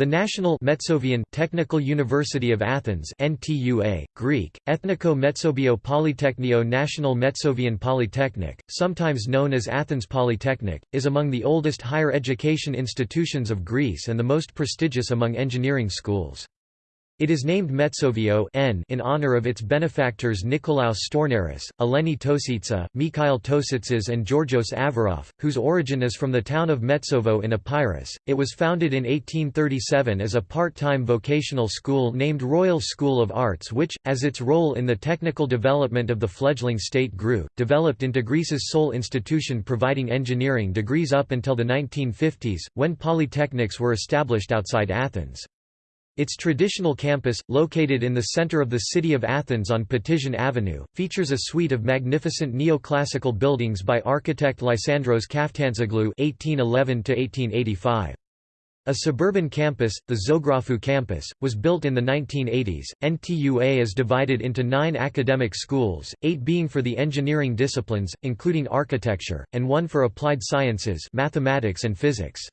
The National Metsovian Technical University of Athens NTUA, Greek, Ethniko Metsobio Polytechnio National Metsovian Polytechnic, sometimes known as Athens Polytechnic, is among the oldest higher education institutions of Greece and the most prestigious among engineering schools. It is named Metsovio N in honor of its benefactors Nikolaos Stournaris, Eleni Tositsa, Mikhail Tositsas and Georgios Averof, whose origin is from the town of Metsovo in Epirus. It was founded in 1837 as a part-time vocational school named Royal School of Arts which, as its role in the technical development of the fledgling state grew, developed into Greece's sole institution providing engineering degrees up until the 1950s, when polytechnics were established outside Athens. Its traditional campus, located in the center of the city of Athens on Patizon Avenue, features a suite of magnificent neoclassical buildings by architect Lysandros Kaftantzoglou (1811–1885). A suburban campus, the Zographou campus, was built in the 1980s. NTUA is divided into nine academic schools, eight being for the engineering disciplines, including architecture, and one for applied sciences mathematics and physics.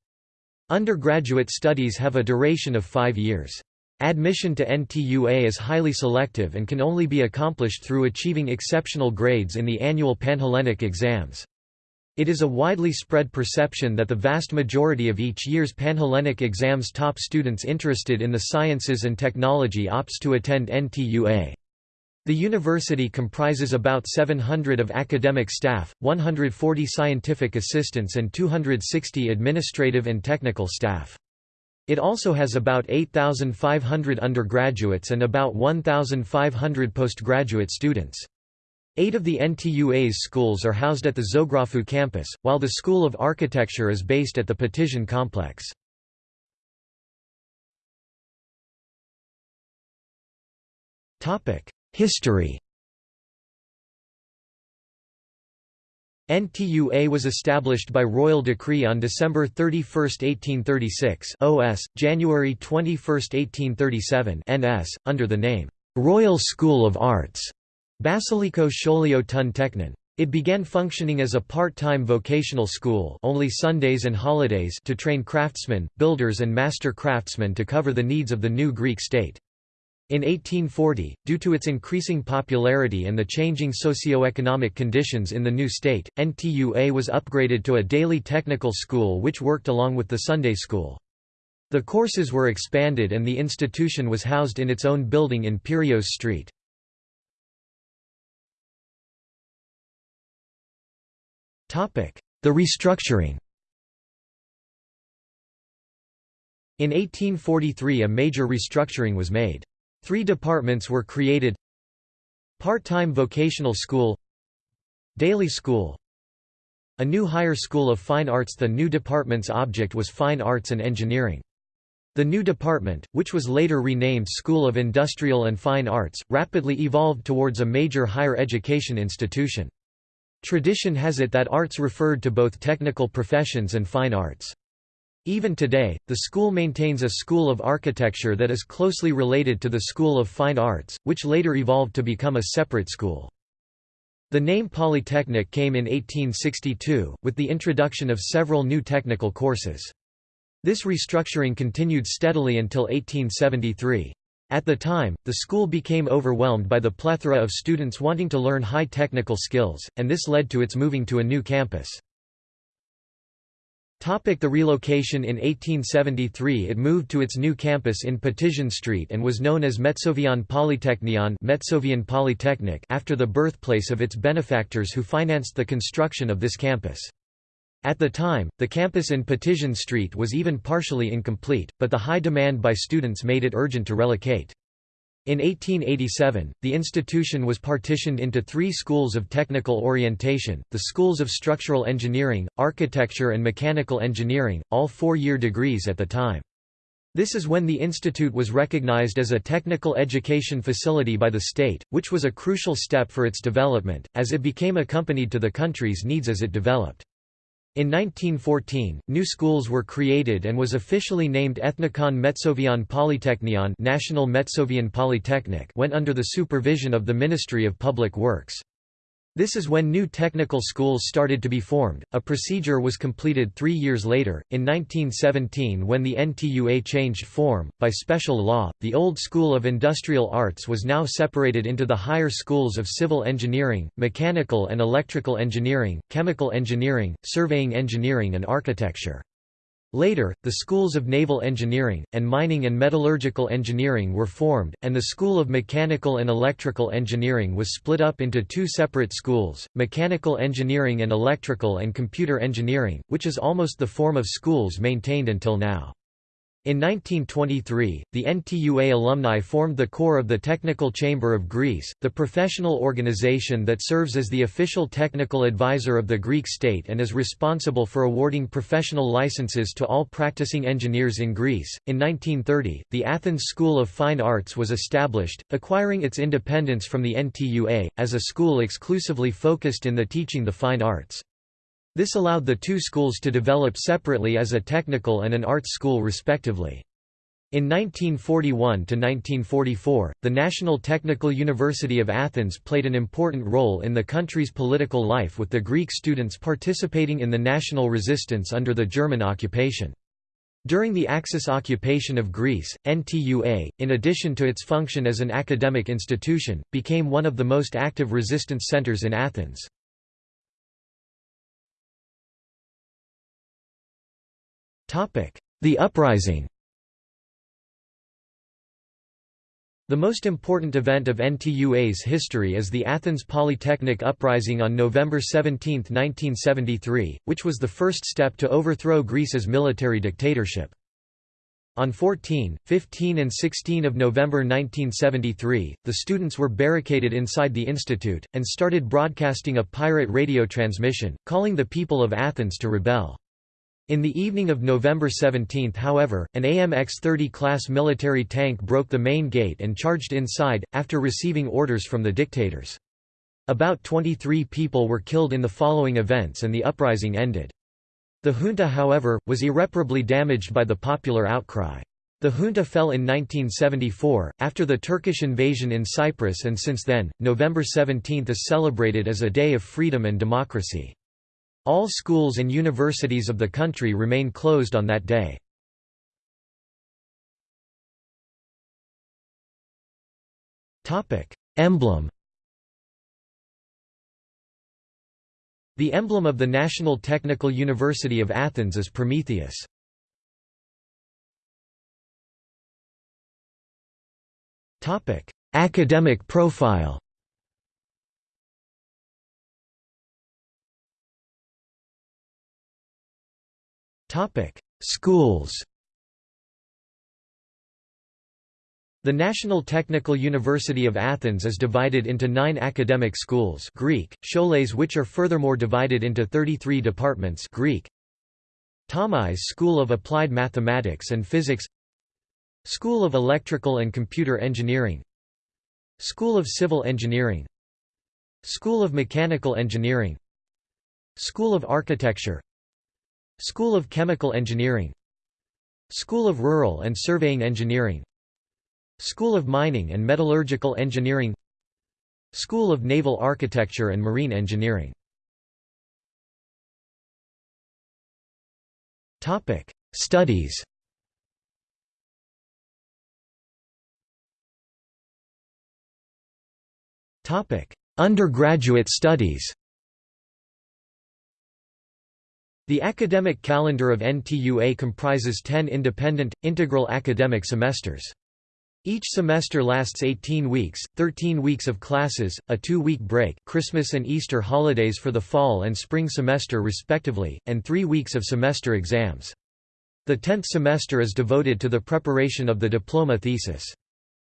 Undergraduate studies have a duration of five years. Admission to NTUA is highly selective and can only be accomplished through achieving exceptional grades in the annual Panhellenic exams. It is a widely spread perception that the vast majority of each year's Panhellenic exams top students interested in the sciences and technology opts to attend NTUA. The university comprises about 700 of academic staff, 140 scientific assistants and 260 administrative and technical staff. It also has about 8,500 undergraduates and about 1,500 postgraduate students. Eight of the NTUA's schools are housed at the Zographou campus, while the School of Architecture is based at the Patizon complex. Topic: History NTUA was established by royal decree on December 31, 1836 OS, January 21, 1837 NS, under the name, "'Royal School of Arts' Basiliko Scholio ton Teknon. It began functioning as a part-time vocational school only Sundays and holidays to train craftsmen, builders and master craftsmen to cover the needs of the new Greek state. In 1840, due to its increasing popularity and the changing socio-economic conditions in the new state, NTUA was upgraded to a daily technical school which worked along with the Sunday school. The courses were expanded and the institution was housed in its own building in Piraeus Street. The restructuring In 1843 a major restructuring was made. Three departments were created Part-time vocational school Daily school A new higher school of fine arts The new department's object was fine arts and engineering. The new department, which was later renamed School of Industrial and Fine Arts, rapidly evolved towards a major higher education institution. Tradition has it that arts referred to both technical professions and fine arts. Even today, the school maintains a School of Architecture that is closely related to the School of Fine Arts, which later evolved to become a separate school. The name Polytechnic came in 1862, with the introduction of several new technical courses. This restructuring continued steadily until 1873. At the time, the school became overwhelmed by the plethora of students wanting to learn high technical skills, and this led to its moving to a new campus. Topic the relocation In 1873 it moved to its new campus in Patizon Street and was known as Metsovian Polytechnion Metsovian Polytechnic after the birthplace of its benefactors who financed the construction of this campus. At the time, the campus in Patizon Street was even partially incomplete, but the high demand by students made it urgent to relocate. In 1887, the institution was partitioned into three schools of technical orientation, the schools of structural engineering, architecture and mechanical engineering, all four-year degrees at the time. This is when the institute was recognized as a technical education facility by the state, which was a crucial step for its development, as it became accompanied to the country's needs as it developed. In 1914, new schools were created and was officially named Ethnikon Metsovian Polytechnion National Metsovian Polytechnic went under the supervision of the Ministry of Public Works. This is when new technical schools started to be formed. A procedure was completed three years later, in 1917, when the NTUA changed form. By special law, the old School of Industrial Arts was now separated into the higher schools of civil engineering, mechanical and electrical engineering, chemical engineering, surveying engineering, and architecture. Later, the schools of naval engineering, and mining and metallurgical engineering were formed, and the School of Mechanical and Electrical Engineering was split up into two separate schools, Mechanical Engineering and Electrical and Computer Engineering, which is almost the form of schools maintained until now. In 1923, the NTUA alumni formed the core of the Technical Chamber of Greece, the professional organization that serves as the official technical advisor of the Greek state and is responsible for awarding professional licenses to all practicing engineers in Greece. In 1930, the Athens School of Fine Arts was established, acquiring its independence from the NTUA, as a school exclusively focused in the teaching the fine arts. This allowed the two schools to develop separately as a technical and an arts school respectively. In 1941 to 1944, the National Technical University of Athens played an important role in the country's political life with the Greek students participating in the national resistance under the German occupation. During the Axis occupation of Greece, NTUA, in addition to its function as an academic institution, became one of the most active resistance centers in Athens. The uprising The most important event of NTUA's history is the Athens Polytechnic Uprising on November 17, 1973, which was the first step to overthrow Greece's military dictatorship. On 14, 15 and 16 of November 1973, the students were barricaded inside the institute, and started broadcasting a pirate radio transmission, calling the people of Athens to rebel. In the evening of November 17 however, an AMX-30 class military tank broke the main gate and charged inside, after receiving orders from the dictators. About 23 people were killed in the following events and the uprising ended. The junta however, was irreparably damaged by the popular outcry. The junta fell in 1974, after the Turkish invasion in Cyprus and since then, November 17 is celebrated as a day of freedom and democracy. All schools and universities of the country remain closed on that day. Emblem The emblem of the National Technical University of Athens is Prometheus. Academic profile Topic: Schools. The National Technical University of Athens is divided into nine academic schools Greek, scholes which are furthermore divided into 33 departments Greek, Thamais School of Applied Mathematics and Physics School of Electrical and Computer Engineering School of Civil Engineering School of Mechanical Engineering School of Architecture School of Chemical Engineering. School of Rural and Surveying Engineering. School of Mining and Metallurgical Engineering. School of Naval Architecture and Marine Engineering. Topic: Studies. Topic: Undergraduate studies The academic calendar of NTUA comprises 10 independent, integral academic semesters. Each semester lasts 18 weeks, 13 weeks of classes, a two-week break Christmas and Easter holidays for the fall and spring semester respectively, and three weeks of semester exams. The tenth semester is devoted to the preparation of the diploma thesis.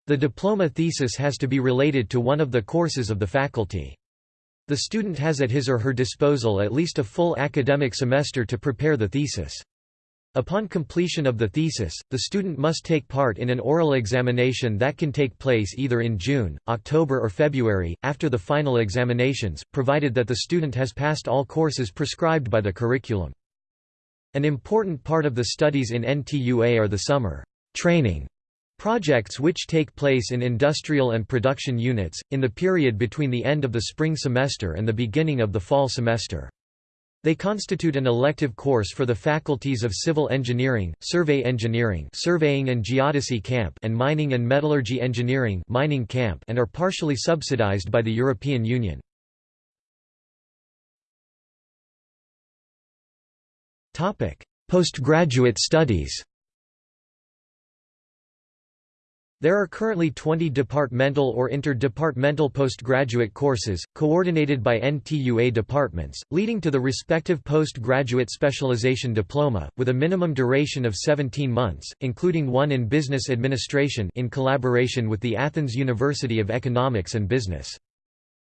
The diploma thesis has to be related to one of the courses of the faculty. The student has at his or her disposal at least a full academic semester to prepare the thesis. Upon completion of the thesis, the student must take part in an oral examination that can take place either in June, October or February, after the final examinations, provided that the student has passed all courses prescribed by the curriculum. An important part of the studies in NTUA are the summer training Projects which take place in industrial and production units, in the period between the end of the spring semester and the beginning of the fall semester. They constitute an elective course for the faculties of Civil Engineering, Survey Engineering Surveying and Geodesy Camp and Mining and Metallurgy Engineering Mining Camp and are partially subsidized by the European Union. Postgraduate studies There are currently 20 departmental or interdepartmental postgraduate courses, coordinated by NTUA departments, leading to the respective postgraduate specialization diploma, with a minimum duration of 17 months, including one in business administration in collaboration with the Athens University of Economics and Business.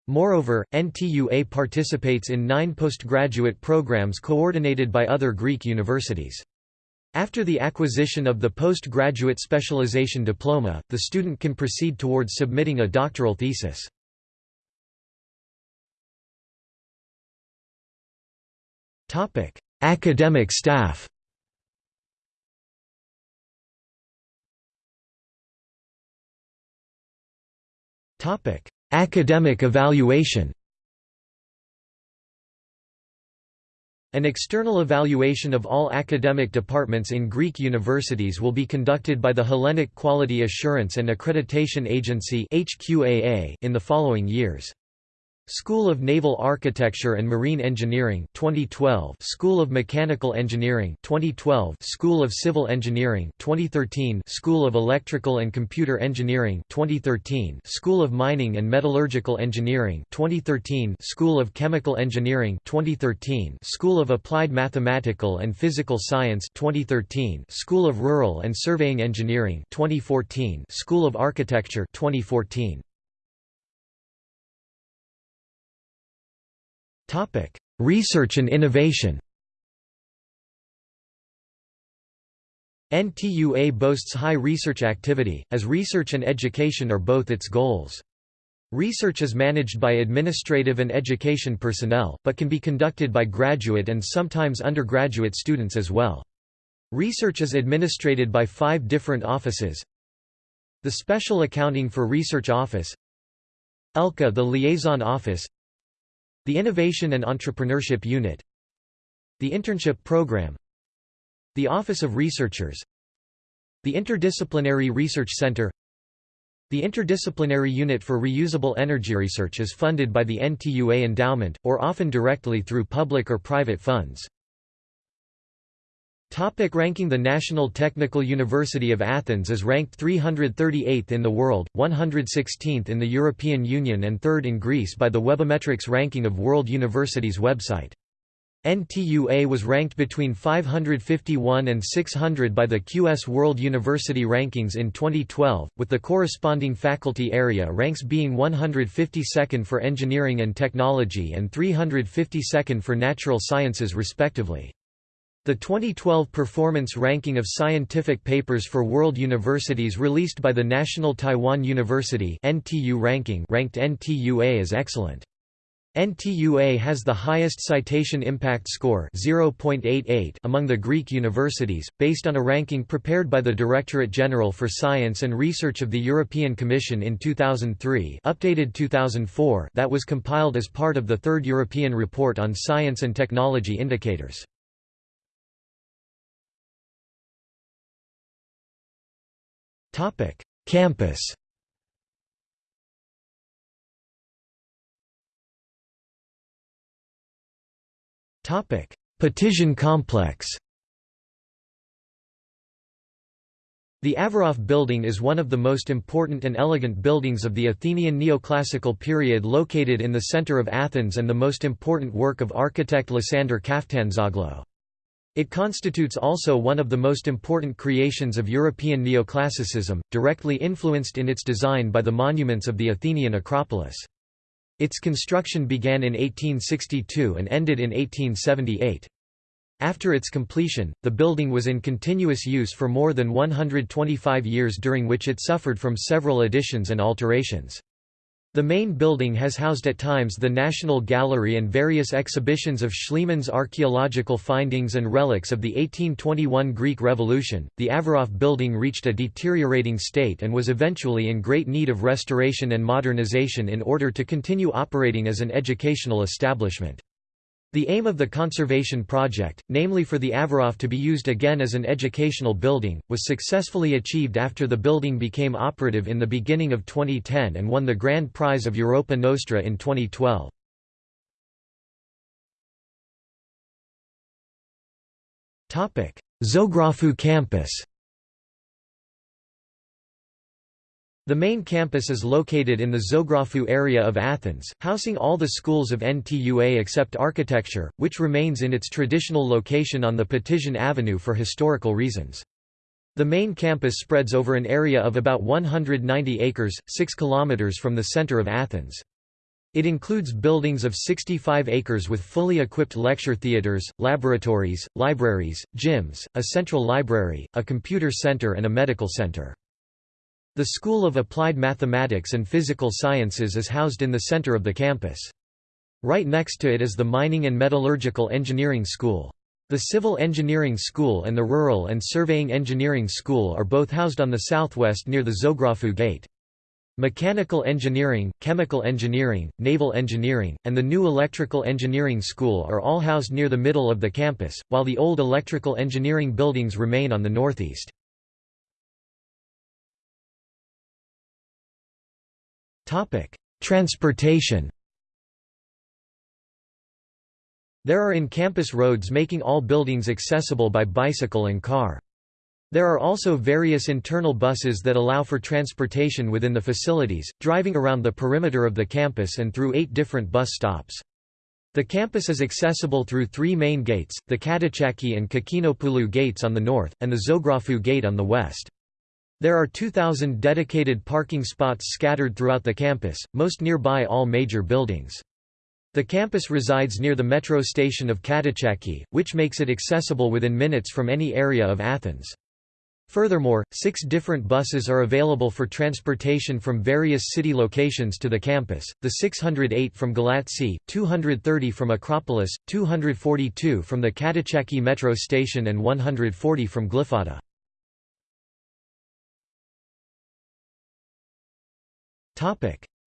Moreover, NTUA participates in nine postgraduate programs coordinated by other Greek universities. After the acquisition of the postgraduate specialization diploma, the student can proceed towards submitting a doctoral thesis. Academic staff Academic evaluation An external evaluation of all academic departments in Greek universities will be conducted by the Hellenic Quality Assurance and Accreditation Agency in the following years. School of Naval Architecture and Marine Engineering 2012 School of Mechanical Engineering 2012 School of Civil Engineering 2013 School of Electrical and Computer Engineering 2013 School of Mining and Metallurgical Engineering 2013 School of Chemical Engineering 2013 School of Applied Mathematical and Physical Science 2013 School of Rural and Surveying Engineering 2014 School of Architecture 2014 Topic: Research and innovation. NTUA boasts high research activity, as research and education are both its goals. Research is managed by administrative and education personnel, but can be conducted by graduate and sometimes undergraduate students as well. Research is administrated by five different offices The Special Accounting for Research Office ELCA the Liaison Office the Innovation and Entrepreneurship Unit The Internship Program The Office of Researchers The Interdisciplinary Research Center The Interdisciplinary Unit for Reusable Energy Research is funded by the NTUA Endowment, or often directly through public or private funds. Topic ranking The National Technical University of Athens is ranked 338th in the world, 116th in the European Union and 3rd in Greece by the Webometrics ranking of World Universities website. NTUA was ranked between 551 and 600 by the QS World University Rankings in 2012, with the corresponding faculty area ranks being 152nd for engineering and technology and 352nd for natural sciences respectively. The 2012 Performance Ranking of Scientific Papers for World Universities released by the National Taiwan University NTU ranking ranked NTUA as excellent. NTUA has the highest citation impact score 0.88 among the Greek universities, based on a ranking prepared by the Directorate General for Science and Research of the European Commission in 2003 updated 2004 that was compiled as part of the Third European Report on Science and Technology Indicators. Topic: Campus. Topic: Petition Complex. The Averof Building is one of the most important and elegant buildings of the Athenian neoclassical period located in the center of Athens and the most important work of architect Lysander Kaftantzoglou. It constitutes also one of the most important creations of European neoclassicism, directly influenced in its design by the monuments of the Athenian Acropolis. Its construction began in 1862 and ended in 1878. After its completion, the building was in continuous use for more than 125 years during which it suffered from several additions and alterations. The main building has housed at times the National Gallery and various exhibitions of Schliemann's archaeological findings and relics of the 1821 Greek Revolution. The Averof building reached a deteriorating state and was eventually in great need of restoration and modernization in order to continue operating as an educational establishment. The aim of the conservation project, namely for the Averof to be used again as an educational building, was successfully achieved after the building became operative in the beginning of 2010 and won the Grand Prize of Europa Nostra in 2012. Zographou campus The main campus is located in the Zographou area of Athens, housing all the schools of NTUA except architecture, which remains in its traditional location on the Patizon Avenue for historical reasons. The main campus spreads over an area of about 190 acres, 6 kilometers from the center of Athens. It includes buildings of 65 acres with fully equipped lecture theaters, laboratories, libraries, gyms, a central library, a computer center and a medical center. The School of Applied Mathematics and Physical Sciences is housed in the center of the campus. Right next to it is the Mining and Metallurgical Engineering School. The Civil Engineering School and the Rural and Surveying Engineering School are both housed on the southwest near the Zographou Gate. Mechanical Engineering, Chemical Engineering, Naval Engineering, and the new Electrical Engineering School are all housed near the middle of the campus, while the old electrical engineering buildings remain on the northeast. Topic: Transportation. There are in-campus roads making all buildings accessible by bicycle and car. There are also various internal buses that allow for transportation within the facilities, driving around the perimeter of the campus and through eight different bus stops. The campus is accessible through three main gates, the Katehaki and Kokkinopoulou gates on the north, and the Zographou gate on the west. There are 2,000 dedicated parking spots scattered throughout the campus, most nearby all major buildings. The campus resides near the metro station of Katehaki, which makes it accessible within minutes from any area of Athens. Furthermore, six different buses are available for transportation from various city locations to the campus, the 608 from Galatsi, 230 from Acropolis, 242 from the Katehaki metro station and 140 from Glyfada.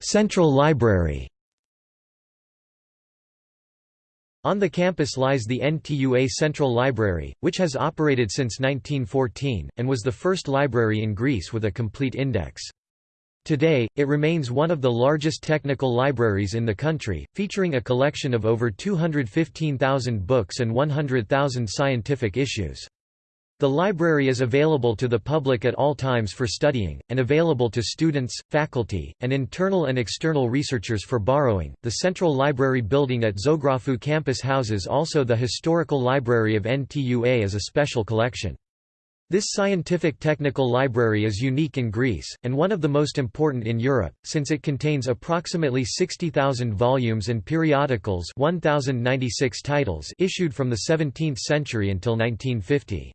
Central Library On the campus lies the NTUA Central Library, which has operated since 1914, and was the first library in Greece with a complete index. Today, it remains one of the largest technical libraries in the country, featuring a collection of over 215,000 books and 100,000 scientific issues. The library is available to the public at all times for studying, and available to students, faculty, and internal and external researchers for borrowing. The Central Library building at Zographou campus houses also the Historical Library of NTUA as a special collection. This scientific technical library is unique in Greece, and one of the most important in Europe, since it contains approximately 60,000 volumes and periodicals 1,096 titles issued from the 17th century until 1950.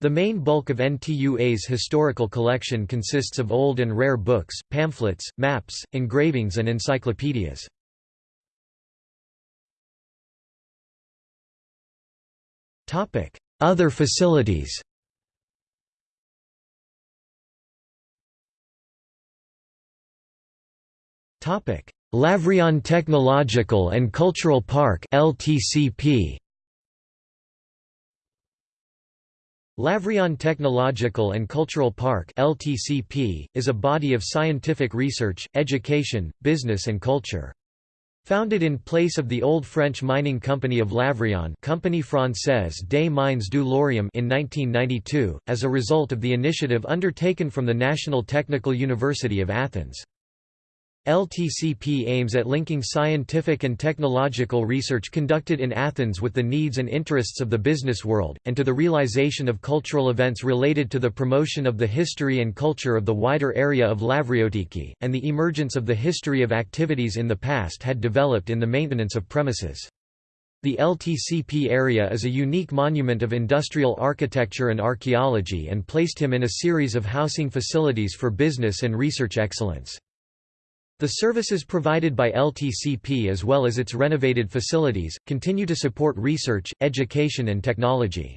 The main bulk of NTUA's historical collection consists of old and rare books, pamphlets, maps, engravings and encyclopedias. Other facilities Lavrion Technological and Cultural Park LTCP Lavrion Technological and Cultural Park LTCP, is a body of scientific research, education, business and culture. Founded in place of the old French mining company of Lavrion Compagnie Française des Mines du Laurium in 1992, as a result of the initiative undertaken from the National Technical University of Athens. LTCP aims at linking scientific and technological research conducted in Athens with the needs and interests of the business world, and to the realization of cultural events related to the promotion of the history and culture of the wider area of Lavriotiki, and the emergence of the history of activities in the past had developed in the maintenance of premises. The LTCP area is a unique monument of industrial architecture and archaeology and placed him in a series of housing facilities for business and research excellence. The services provided by LTCP as well as its renovated facilities, continue to support research, education and technology.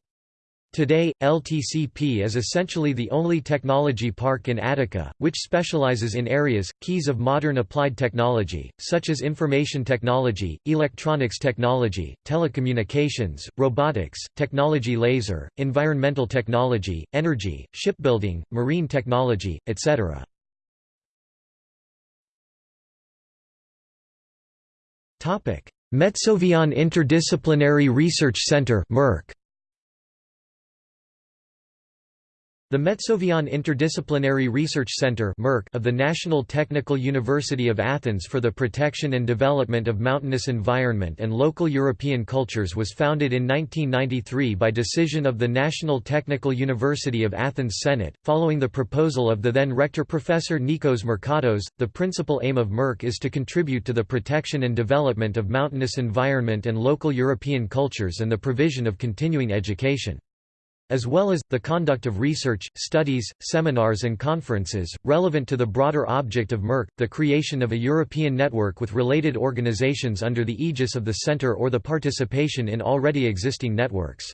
Today, LTCP is essentially the only technology park in Attica, which specializes in areas, keys of modern applied technology, such as information technology, electronics technology, telecommunications, robotics, technology laser, environmental technology, energy, shipbuilding, marine technology, etc. Metsovian Interdisciplinary Research Center MERC The Metsovian Interdisciplinary Research Center of the National Technical University of Athens for the Protection and Development of Mountainous Environment and Local European Cultures was founded in 1993 by decision of the National Technical University of Athens Senate, following the proposal of the then rector Professor Nikos Markatos. The principal aim of MERC is to contribute to the protection and development of mountainous environment and local European cultures and the provision of continuing education as well as, the conduct of research, studies, seminars and conferences, relevant to the broader object of MERC, the creation of a European network with related organizations under the aegis of the Centre or the participation in already existing networks.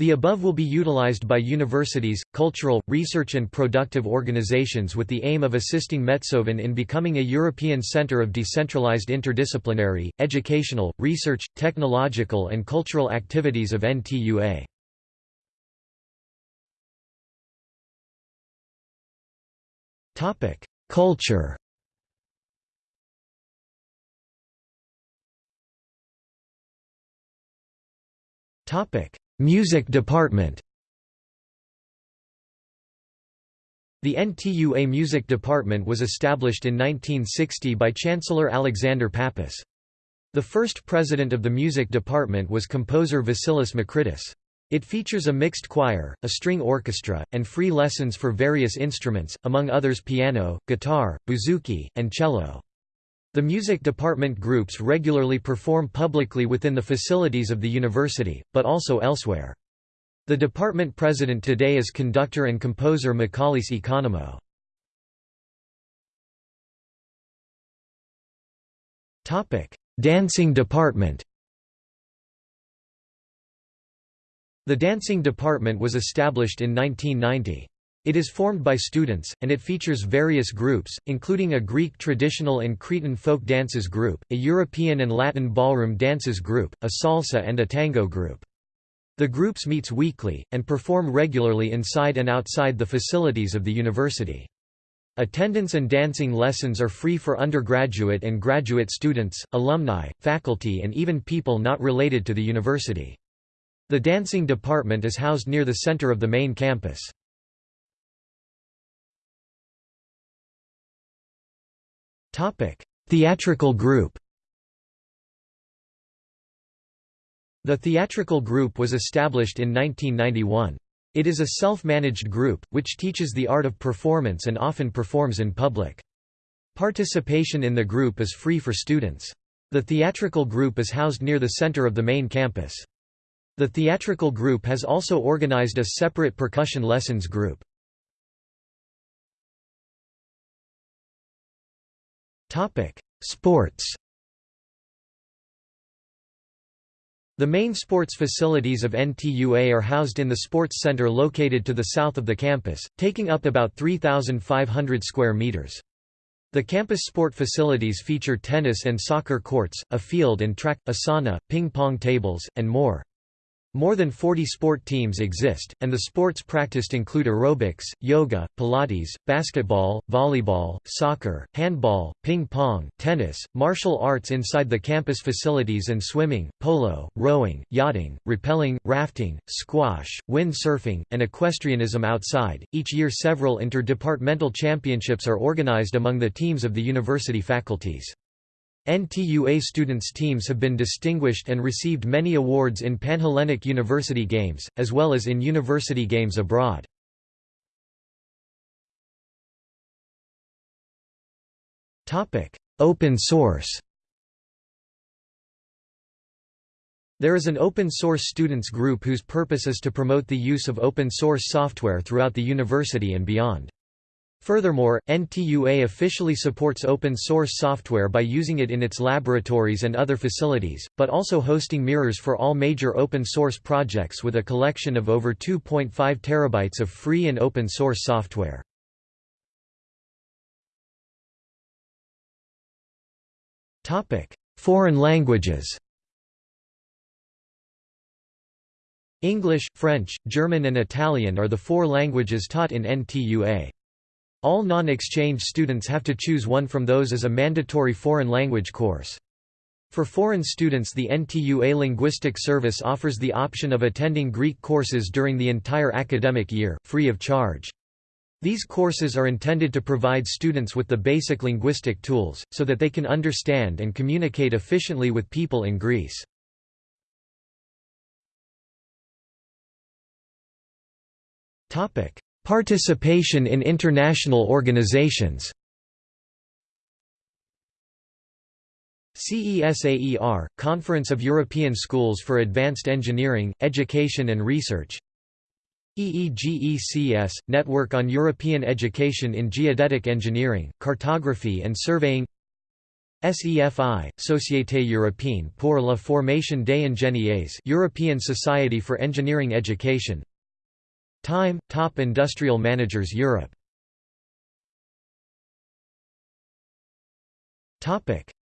The above will be utilized by universities, cultural, research and productive organizations with the aim of assisting Metsoven in becoming a European center of decentralized interdisciplinary, educational, research, technological and cultural activities of NTUA. Culture Topic: Music department The NTUA Music Department was established in 1960 by Chancellor Alexander Pappas. The first president of the music department was composer Vasilis Makritis. It features a mixed choir, a string orchestra, and free lessons for various instruments, among others piano, guitar, bouzouki, and cello. The music department groups regularly perform publicly within the facilities of the university, but also elsewhere. The department president today is conductor and composer Michalis Economou. Dancing department The dancing department was established in 1990. It is formed by students, and it features various groups, including a Greek traditional and Cretan folk dances group, a European and Latin ballroom dances group, a salsa and a tango group. The groups meets weekly, and perform regularly inside and outside the facilities of the university. Attendance and dancing lessons are free for undergraduate and graduate students, alumni, faculty and even people not related to the university. The dancing department is housed near the center of the main campus. Theatrical group The theatrical group was established in 1991. It is a self-managed group, which teaches the art of performance and often performs in public. Participation in the group is free for students. The theatrical group is housed near the center of the main campus. The theatrical group has also organized a separate percussion lessons group. Sports The main sports facilities of NTUA are housed in the sports center located to the south of the campus, taking up about 3,500 square meters. The campus sport facilities feature tennis and soccer courts, a field and track, a sauna, ping-pong tables, and more. More than 40 sport teams exist, and the sports practiced include aerobics, yoga, pilates, basketball, volleyball, soccer, handball, ping-pong, tennis, martial arts inside the campus facilities and swimming, polo, rowing, yachting, rappelling, rafting, squash, windsurfing, and equestrianism outside. Each year several interdepartmental championships are organized among the teams of the university faculties. NTUA students' teams have been distinguished and received many awards in Panhellenic University Games, as well as in university games abroad. Open source There is an open source students group whose purpose is to promote the use of open source software throughout the university and beyond. Furthermore, NTUA officially supports open source software by using it in its laboratories and other facilities, but also hosting mirrors for all major open source projects with a collection of over 2.5 terabytes of free and open source software. Foreign languages English, French, German and Italian are the four languages taught in NTUA. All non-exchange students have to choose one from those as a mandatory foreign language course. For foreign students the NTUA Linguistic Service offers the option of attending Greek courses during the entire academic year, free of charge. These courses are intended to provide students with the basic linguistic tools, so that they can understand and communicate efficiently with people in Greece. Participation in international organizations. CESAER, Conference of European Schools for Advanced Engineering, Education and Research. EEGECS, Network on European Education in Geodetic Engineering, Cartography and Surveying. SEFI, Société Européenne pour la Formation des Ingénieurs European Society for Engineering Education Time, Top Industrial Managers Europe.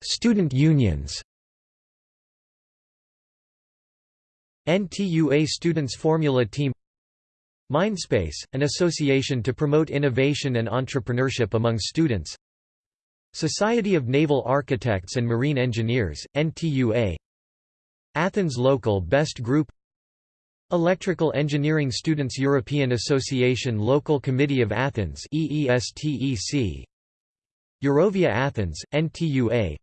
Student unions. NTUA Students Formula Team. Mindspace, an association to promote innovation and entrepreneurship among students. Society of Naval Architects and Marine Engineers, NTUA Athens Local Best Group Electrical Engineering Students European Association Local Committee of Athens EESTEC Eurovia Athens NTUA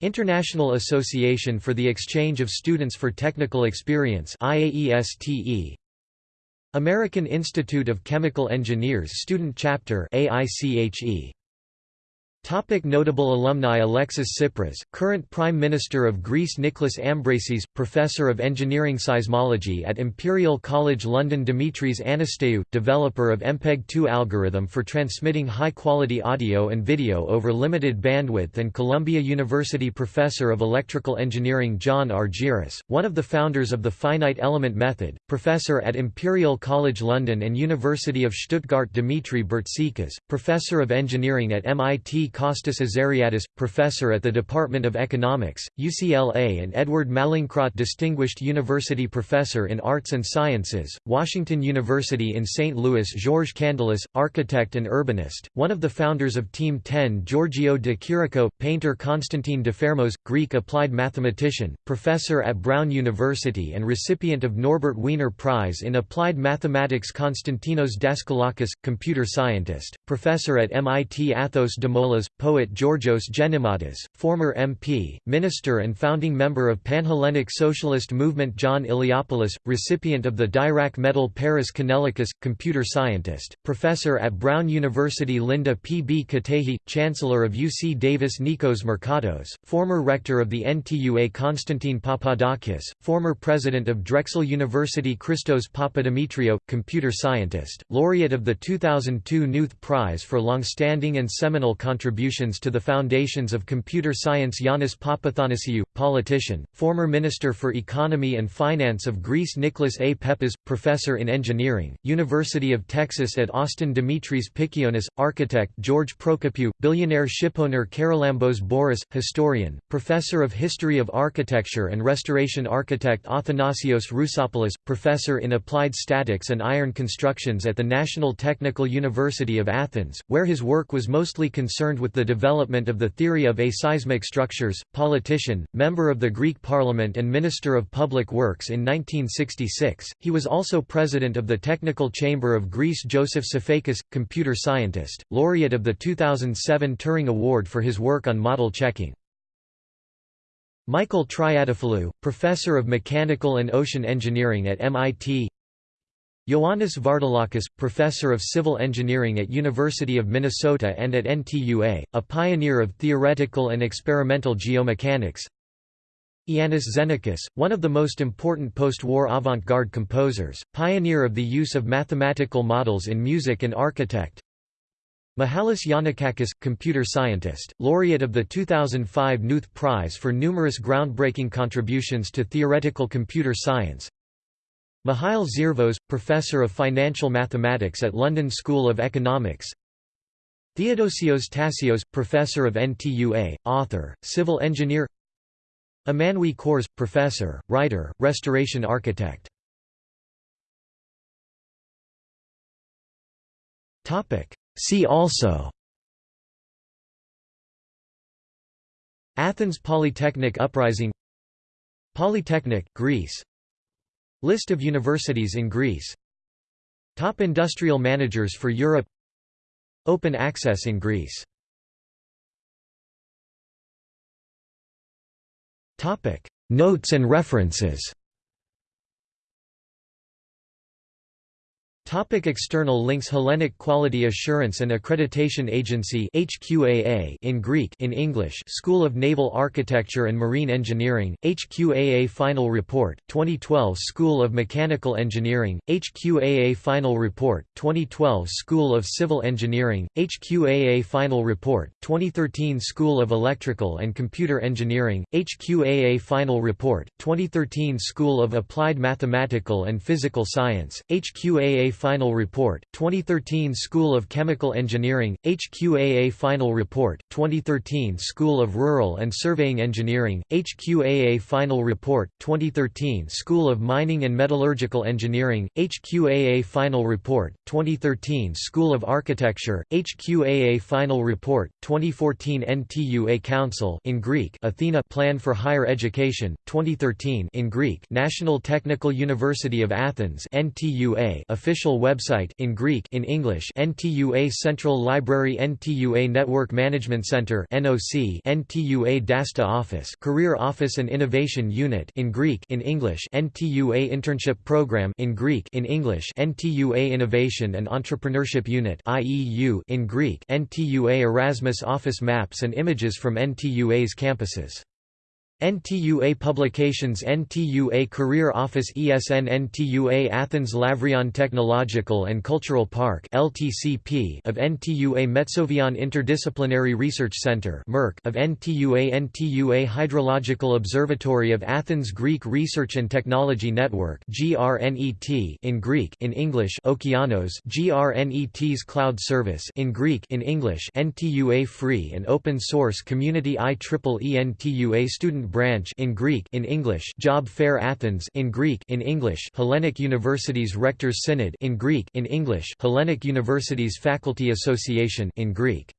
International Association for the Exchange of Students for Technical Experience IAESTE American Institute of Chemical Engineers Student Chapter AICHE Topic notable alumni Alexis Tsipras, current Prime Minister of Greece Niklas Ambraseys, Professor of Engineering Seismology at Imperial College London Dimitris Anastassiou, developer of MPEG-2 algorithm for transmitting high-quality audio and video over limited bandwidth and Columbia University Professor of Electrical Engineering John Argyris, one of the founders of the finite element method, Professor at Imperial College London and University of Stuttgart Dimitri Bertsekas, Professor of Engineering at MIT Kostas Azariadis, professor at the Department of Economics, UCLA and Edward Mallinckrodt Distinguished University Professor in Arts and Sciences, Washington University in St. Louis George Candilis, architect and urbanist, one of the founders of Team 10 Giorgio de Chirico, painter Konstantin Dafermos, Greek applied mathematician, professor at Brown University and recipient of Norbert Wiener Prize in Applied Mathematics Konstantinos Daskalakis, computer scientist, professor at MIT Athos Dimoulas poet Georgios Gennimatas, former MP, minister and founding member of Panhellenic Socialist Movement John Iliopoulos, recipient of the Dirac Medal Paris Kanellakis, computer scientist, professor at Brown University Linda P. B. Katehi, chancellor of UC Davis Nikos Markatos, former rector of the NTUA Konstantin Papadakis, former president of Drexel University Christos Papadimitriou, computer scientist, laureate of the 2002 Knuth Prize for longstanding and seminal contributions contributions to the foundations of computer science. Yanis Papathanasiou, politician, former Minister for Economy and Finance of Greece. Nicholas A. Peppas, professor in engineering, University of Texas at Austin. Dimitris Pikionis, architect. George Prokopiou, billionaire shipowner. Charalambos Bouras, historian, professor of history of architecture and restoration architect. Athanasios Rousopoulos, professor in applied statics and iron constructions at the National Technical University of Athens, where his work was mostly concerned with the development of the theory of aseismic structures, politician, member of the Greek Parliament and Minister of Public Works in 1966. He was also president of the Technical Chamber of Greece Joseph Sifakis, computer scientist, laureate of the 2007 Turing Award for his work on model checking. Michael Triadopoulos, professor of mechanical and ocean engineering at MIT Ioannis Vardoulakis, professor of civil engineering at University of Minnesota and at NTUA, a pioneer of theoretical and experimental geomechanics. Iannis Xenakis, one of the most important post-war avant-garde composers, pioneer of the use of mathematical models in music and architect. Mihalis Yannakakis, computer scientist, laureate of the 2005 Knuth Prize for numerous groundbreaking contributions to theoretical computer science. Mihail Zervos, professor of financial mathematics at London School of Economics. Theodosios Tassios, professor of NTUA, author, civil engineer. Emmanuel Korres, professor, writer, restoration architect. See also Athens Polytechnic Uprising Polytechnic, Greece List of universities in Greece. Top industrial managers for Europe. Open access in Greece. Notes and references Topic external links Hellenic Quality Assurance and Accreditation Agency HQAA in Greek in English School of Naval Architecture and Marine Engineering HQAA Final Report 2012 School of Mechanical Engineering HQAA Final Report 2012 School of Civil Engineering HQAA Final Report 2013 School of Electrical and Computer Engineering HQAA Final Report 2013 School of Applied Mathematical and Physical Science HQAA Final Report, 2013 School of Chemical Engineering, HQAA Final Report, 2013 School of Rural and Surveying Engineering, HQAA Final Report, 2013 School of Mining and Metallurgical Engineering, HQAA Final Report, 2013 School of Architecture, HQAA Final Report, 2014 NTUA Council in Greek Athena Plan for Higher Education, 2013 in Greek National Technical University of Athens NTUA official official website in Greek in English NTUA Central Library NTUA Network Management Center NOC NTUA DASTA Office Career Office and Innovation Unit in Greek in English NTUA Internship Program in Greek in English NTUA Innovation and Entrepreneurship Unit IEU in Greek NTUA Erasmus Office Maps and images from NTUA's campuses NTUA Publications NTUA Career Office ESN NTUA Athens Lavrion Technological and Cultural Park LTCP of NTUA Metsovion Interdisciplinary Research Center MERC of NTUA NTUA Hydrological Observatory of Athens Greek Research and Technology Network GRNET in Greek in English Okeanos GRNET's Cloud Service in Greek in English NTUA Free and Open Source Community IEEE NTUA Student Branch in Greek in English Job Fair Athens in Greek in English Hellenic Universities Rectors Synod in Greek in English Hellenic Universities Faculty Association in Greek